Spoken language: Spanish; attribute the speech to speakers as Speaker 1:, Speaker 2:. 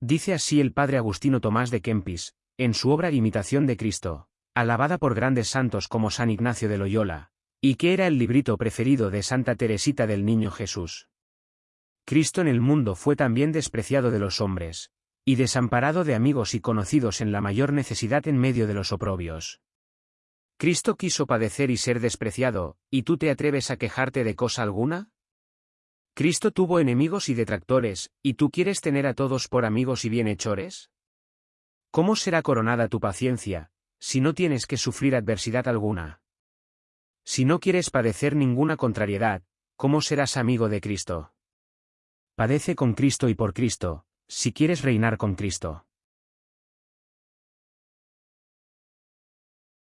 Speaker 1: Dice así el padre Agustino Tomás de Kempis, en su obra Imitación de Cristo, alabada por grandes santos como San Ignacio de Loyola, y que era el librito preferido de Santa Teresita del Niño Jesús. Cristo en el mundo fue también despreciado de los hombres, y desamparado de amigos y conocidos en la mayor necesidad en medio de los oprobios. Cristo quiso padecer y ser despreciado, ¿y tú te atreves a quejarte de cosa alguna? Cristo tuvo enemigos y detractores, ¿y tú quieres tener a todos por amigos y bienhechores? ¿Cómo será coronada tu paciencia, si no tienes que sufrir adversidad alguna? Si no quieres padecer ninguna contrariedad, ¿cómo serás amigo de Cristo? Padece con Cristo y por Cristo, si quieres reinar con Cristo.